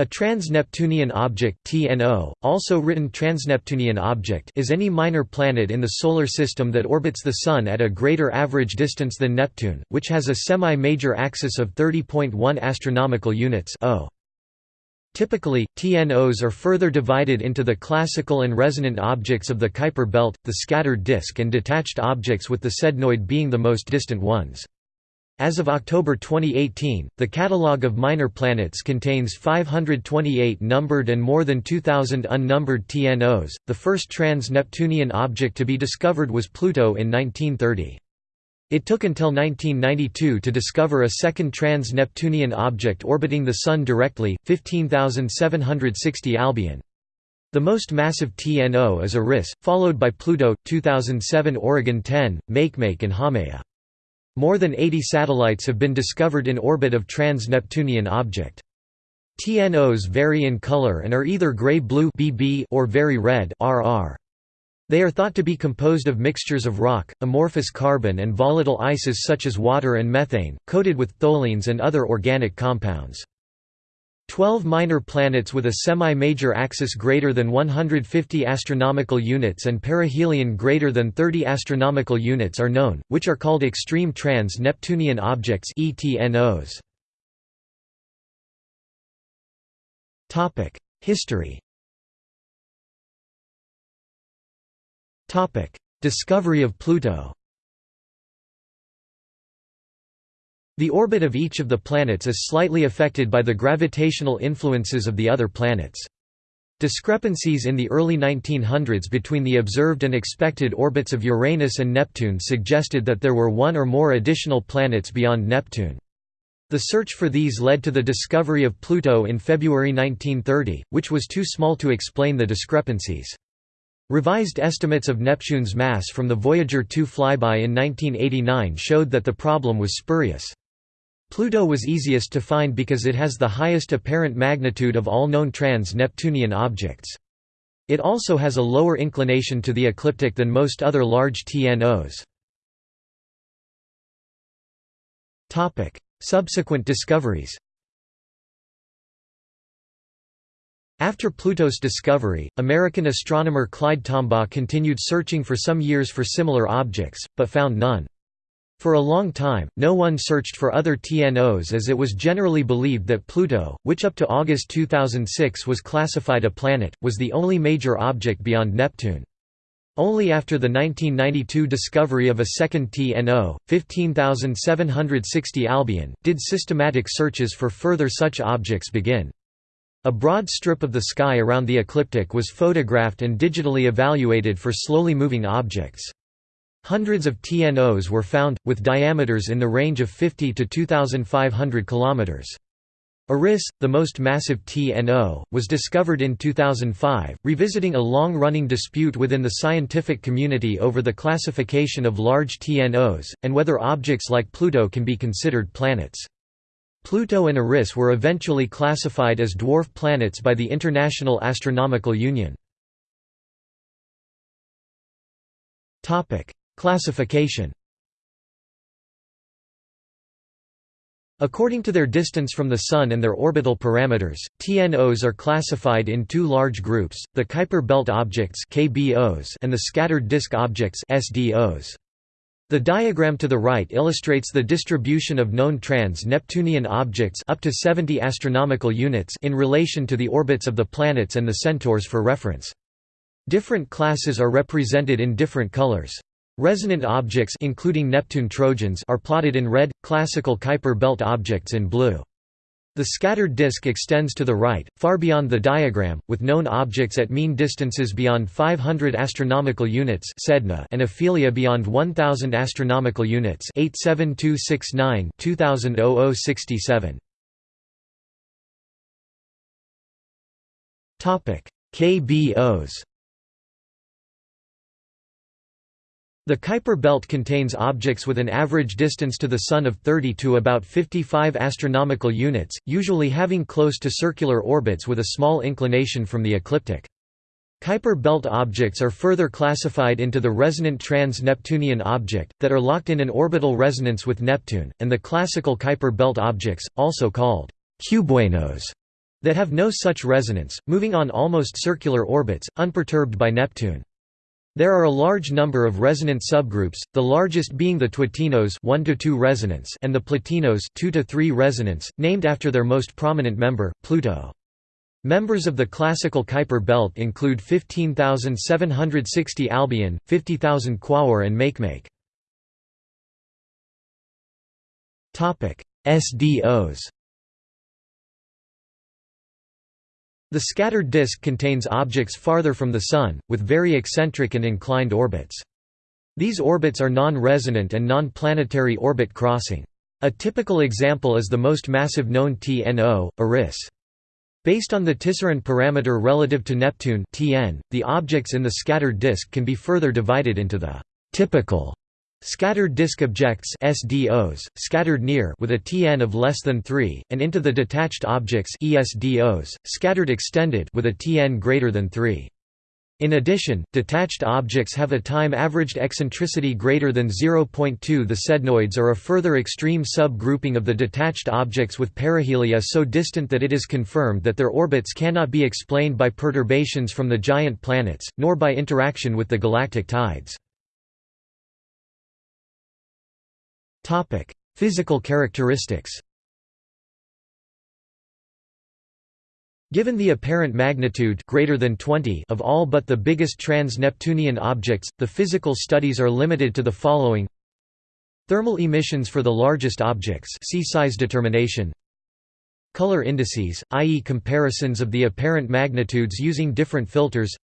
A trans-Neptunian object (TNO), also written transneptunian object, is any minor planet in the solar system that orbits the sun at a greater average distance than Neptune, which has a semi-major axis of 30.1 astronomical units (o). Typically, TNOs are further divided into the classical and resonant objects of the Kuiper belt, the scattered disk and detached objects with the sednoid being the most distant ones. As of October 2018, the catalogue of minor planets contains 528 numbered and more than 2,000 unnumbered TNOs. The first trans Neptunian object to be discovered was Pluto in 1930. It took until 1992 to discover a second trans Neptunian object orbiting the Sun directly, 15,760 Albion. The most massive TNO is Eris, followed by Pluto, 2007 Oregon 10, Makemake and Haumea. More than 80 satellites have been discovered in orbit of trans-Neptunian object. TNOs vary in color and are either gray-blue or very red RR. They are thought to be composed of mixtures of rock, amorphous carbon and volatile ices such as water and methane, coated with tholins and other organic compounds. Twelve minor planets with a semi-major axis greater than 150 astronomical units and perihelion greater than 30 astronomical units are known, which are called extreme trans-Neptunian objects (ETNOs). Topic: History. Topic: Discovery of Pluto. The orbit of each of the planets is slightly affected by the gravitational influences of the other planets. Discrepancies in the early 1900s between the observed and expected orbits of Uranus and Neptune suggested that there were one or more additional planets beyond Neptune. The search for these led to the discovery of Pluto in February 1930, which was too small to explain the discrepancies. Revised estimates of Neptune's mass from the Voyager 2 flyby in 1989 showed that the problem was spurious. Pluto was easiest to find because it has the highest apparent magnitude of all known trans-Neptunian objects. It also has a lower inclination to the ecliptic than most other large TNOs. Subsequent discoveries After Pluto's discovery, American astronomer Clyde Tombaugh continued searching for some years for similar objects, but found none. For a long time, no one searched for other TNOs as it was generally believed that Pluto, which up to August 2006 was classified a planet, was the only major object beyond Neptune. Only after the 1992 discovery of a second TNO, 15,760 Albion, did systematic searches for further such objects begin. A broad strip of the sky around the ecliptic was photographed and digitally evaluated for slowly moving objects. Hundreds of TNOs were found, with diameters in the range of 50 to 2,500 km. Eris, the most massive TNO, was discovered in 2005, revisiting a long-running dispute within the scientific community over the classification of large TNOs, and whether objects like Pluto can be considered planets. Pluto and Eris were eventually classified as dwarf planets by the International Astronomical Union. Classification According to their distance from the Sun and their orbital parameters, TNOs are classified in two large groups, the Kuiper belt objects KBOs and the scattered disk objects SDOs. The diagram to the right illustrates the distribution of known trans-Neptunian objects up to 70 astronomical units in relation to the orbits of the planets and the centaurs for reference. Different classes are represented in different colors. Resonant objects including Neptune trojans are plotted in red, classical Kuiper belt objects in blue. The scattered disk extends to the right, far beyond the diagram, with known objects at mean distances beyond 500 astronomical units Sedna and aphelia beyond 1000 astronomical units 87269 2000 Topic: KBOs The Kuiper belt contains objects with an average distance to the Sun of 30 to about 55 astronomical units, usually having close to circular orbits with a small inclination from the ecliptic. Kuiper belt objects are further classified into the resonant trans-Neptunian object, that are locked in an orbital resonance with Neptune, and the classical Kuiper belt objects, also called cubewanos. that have no such resonance, moving on almost circular orbits, unperturbed by Neptune. There are a large number of resonant subgroups, the largest being the Twotinos 1 to 2 resonance and the Plutinos 2 to 3 resonance, named after their most prominent member, Pluto. Members of the classical Kuiper belt include 15,760 Albion, 50,000 Quaoar and Makemake. SDOs The scattered disk contains objects farther from the Sun, with very eccentric and inclined orbits. These orbits are non-resonant and non-planetary orbit crossing. A typical example is the most massive known TNO, Eris. Based on the Tisserand parameter relative to Neptune (Tn), the objects in the scattered disk can be further divided into the typical scattered disk objects (SDOs), scattered near with a Tn of less than 3, and into the detached objects (ESDOs), scattered extended with a Tn greater than 3. In addition, detached objects have a time-averaged eccentricity greater than 0.2 The sednoids are a further extreme sub-grouping of the detached objects with perihelia so distant that it is confirmed that their orbits cannot be explained by perturbations from the giant planets, nor by interaction with the galactic tides. Physical characteristics Given the apparent magnitude greater than 20 of all but the biggest trans-Neptunian objects, the physical studies are limited to the following. Thermal emissions for the largest objects see size determination. Color indices, i.e. comparisons of the apparent magnitudes using different filters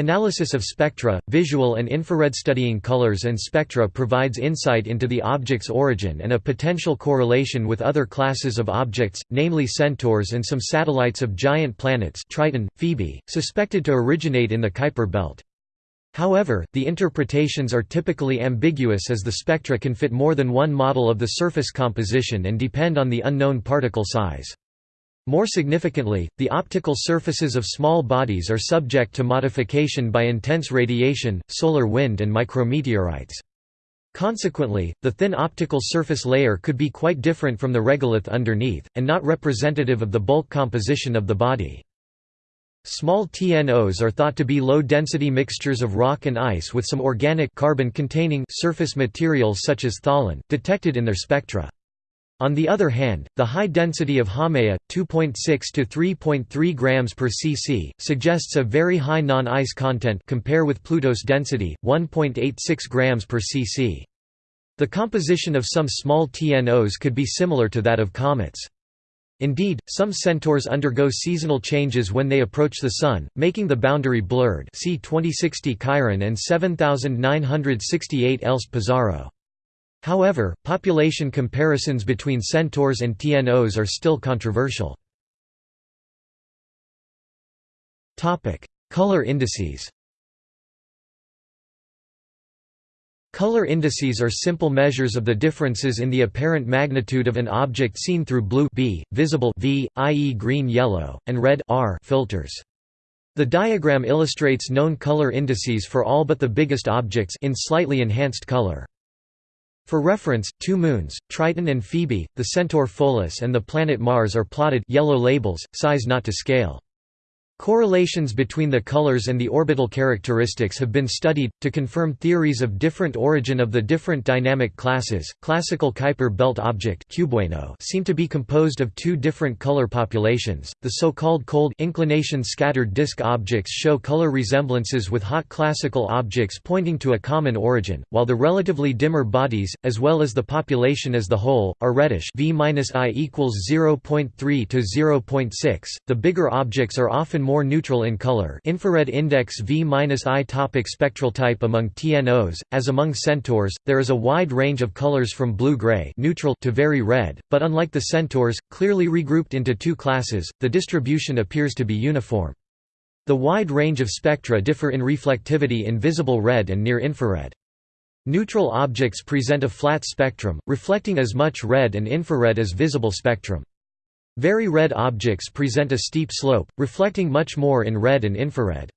Analysis of spectra, visual and infrared studying colors and spectra provides insight into the object's origin and a potential correlation with other classes of objects, namely centaurs and some satellites of giant planets Triton, Phoebe, suspected to originate in the Kuiper belt. However, the interpretations are typically ambiguous as the spectra can fit more than one model of the surface composition and depend on the unknown particle size. More significantly, the optical surfaces of small bodies are subject to modification by intense radiation, solar wind and micrometeorites. Consequently, the thin optical surface layer could be quite different from the regolith underneath, and not representative of the bulk composition of the body. Small TNOs are thought to be low-density mixtures of rock and ice with some organic carbon-containing surface materials such as tholin, detected in their spectra. On the other hand, the high density of Haumea, 2.6 to 3.3 grams per cc, suggests a very high non-ice content compare with Pluto's density, 1.86 grams per cc. The composition of some small TNOs could be similar to that of comets. Indeed, some centaurs undergo seasonal changes when they approach the Sun, making the boundary blurred see 2060 Chiron and 7968 Elst Pizarro. However, population comparisons between centaurs and TNOs are still controversial. Color indices Color indices are simple measures of the differences in the apparent magnitude of an object seen through blue B, visible V, i.e. green-yellow, and red R filters. The diagram illustrates known color indices for all but the biggest objects in slightly enhanced color. For reference, two moons, Triton and Phoebe, the centaur Pholus and the planet Mars are plotted yellow labels, size not to scale. Correlations between the colors and the orbital characteristics have been studied, to confirm theories of different origin of the different dynamic classes. Classical Kuiper belt object seem to be composed of two different color populations. The so called cold inclination scattered disk objects show color resemblances with hot classical objects pointing to a common origin, while the relatively dimmer bodies, as well as the population as the whole, are reddish V-I equals 0.3 to 0.6. The bigger objects are often more neutral in color infrared index V-I topic Spectral type Among TNOs, as among centaurs, there is a wide range of colors from blue-gray neutral to very red, but unlike the centaurs, clearly regrouped into two classes, the distribution appears to be uniform. The wide range of spectra differ in reflectivity in visible red and near-infrared. Neutral objects present a flat spectrum, reflecting as much red and infrared as visible spectrum. Very red objects present a steep slope, reflecting much more in red and infrared.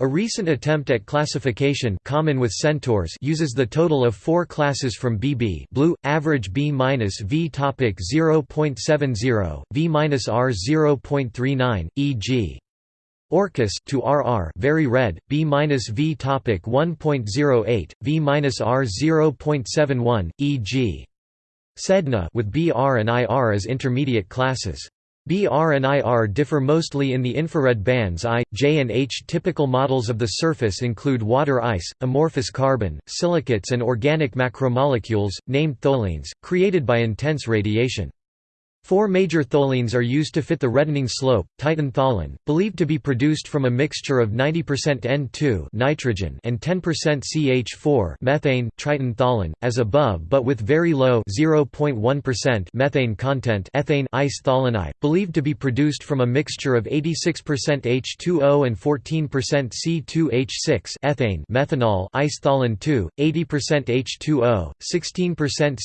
A recent attempt at classification common with centaurs uses the total of four classes from BB blue, average B minus V topic 0.70, V minus R 0.39, e.g. Orcus to RR very red, B minus V topic 1.08, V minus R 0.71, e.g. Sedna with BR and IR as intermediate classes. BR and IR differ mostly in the infrared bands I, J and H. Typical models of the surface include water ice, amorphous carbon, silicates and organic macromolecules, named tholins, created by intense radiation. Four major tholins are used to fit the reddening slope. Titan tholin, believed to be produced from a mixture of 90% N2 nitrogen and 10% CH4 methane Triton tholin, as above but with very low 0.1% methane content ethane ice tholini, believed to be produced from a mixture of 86% H2O and 14% C2H6 ethane methanol ice tholin 2, 80% H2O, 16%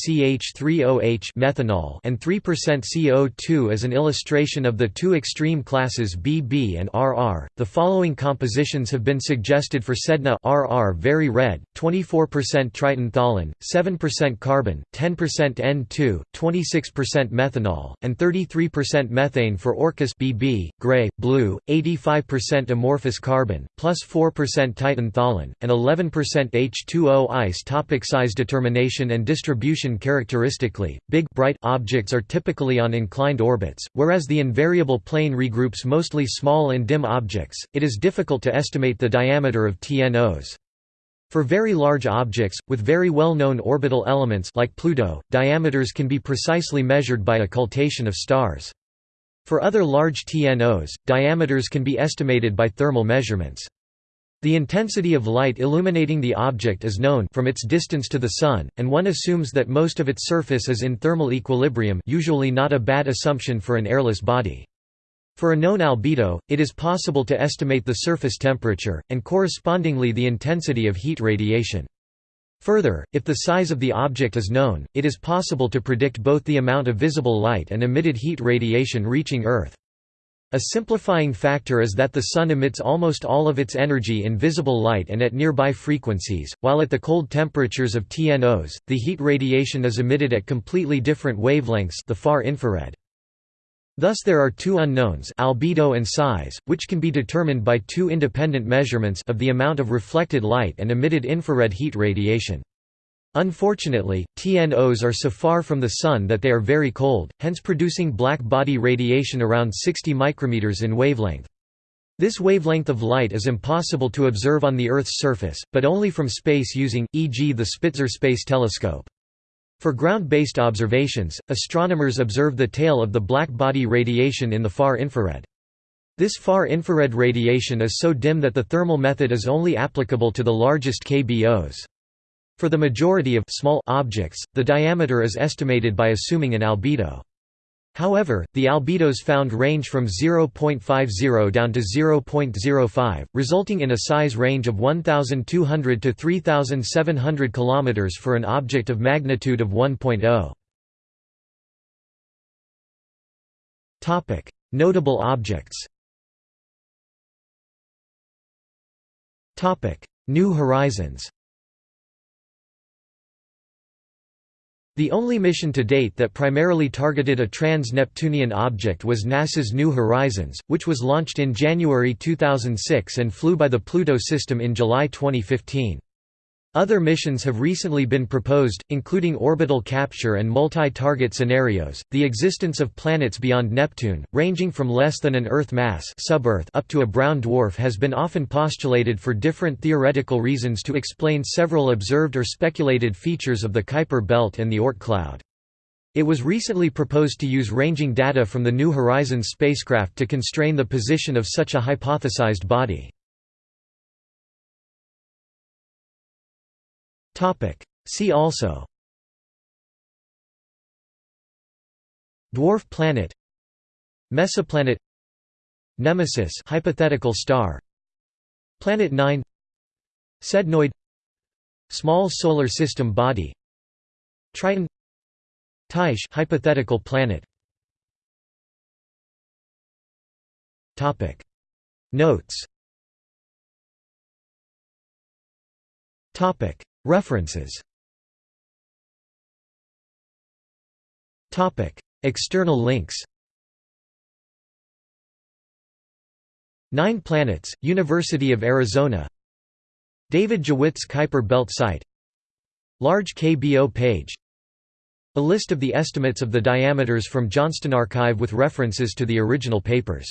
CH3OH methanol and 3% CO2 as an illustration of the two extreme classes BB and RR. The following compositions have been suggested for Sedna RR very red, 24% Triton tholin, 7% carbon, 10% N2, 26% methanol, and 33% methane for Orcus BB, gray, blue, 85% amorphous carbon, plus 4% Titan tholin, and 11% H2O ice topic Size determination and distribution Characteristically, big bright objects are typically on inclined orbits, whereas the invariable plane regroups mostly small and dim objects, it is difficult to estimate the diameter of TNOs. For very large objects, with very well-known orbital elements like Pluto, diameters can be precisely measured by occultation of stars. For other large TNOs, diameters can be estimated by thermal measurements. The intensity of light illuminating the object is known from its distance to the Sun, and one assumes that most of its surface is in thermal equilibrium usually not a bad assumption for an airless body. For a known albedo, it is possible to estimate the surface temperature, and correspondingly the intensity of heat radiation. Further, if the size of the object is known, it is possible to predict both the amount of visible light and emitted heat radiation reaching Earth. A simplifying factor is that the Sun emits almost all of its energy in visible light and at nearby frequencies, while at the cold temperatures of TNOs, the heat radiation is emitted at completely different wavelengths the far infrared. Thus there are two unknowns albedo and size, which can be determined by two independent measurements of the amount of reflected light and emitted infrared heat radiation. Unfortunately, TNOs are so far from the Sun that they are very cold, hence producing black body radiation around 60 micrometers in wavelength. This wavelength of light is impossible to observe on the Earth's surface, but only from space using, e.g. the Spitzer Space Telescope. For ground-based observations, astronomers observe the tail of the black body radiation in the far infrared. This far infrared radiation is so dim that the thermal method is only applicable to the largest KBOs. For the majority of small objects, the diameter is estimated by assuming an albedo. However, the albedos found range from 0.50 down to 0.05, resulting in a size range of 1,200 to 3,700 km for an object of magnitude of 1.0. Notable objects New Horizons The only mission to date that primarily targeted a trans-Neptunian object was NASA's New Horizons, which was launched in January 2006 and flew by the Pluto system in July 2015. Other missions have recently been proposed, including orbital capture and multi-target scenarios. The existence of planets beyond Neptune, ranging from less than an Earth mass sub-Earth up to a brown dwarf has been often postulated for different theoretical reasons to explain several observed or speculated features of the Kuiper belt and the Oort cloud. It was recently proposed to use ranging data from the New Horizons spacecraft to constrain the position of such a hypothesized body. See also. Dwarf planet. Mesoplanet. Nemesis. Hypothetical star. Planet 9 Sednoid. Small solar system body. Triton. Tyche hypothetical planet. Topic. Notes References. External links. Nine Planets, University of Arizona. David Jewitt's Kuiper Belt Site. Large KBO page. A list of the estimates of the diameters from Johnston Archive with references to the original papers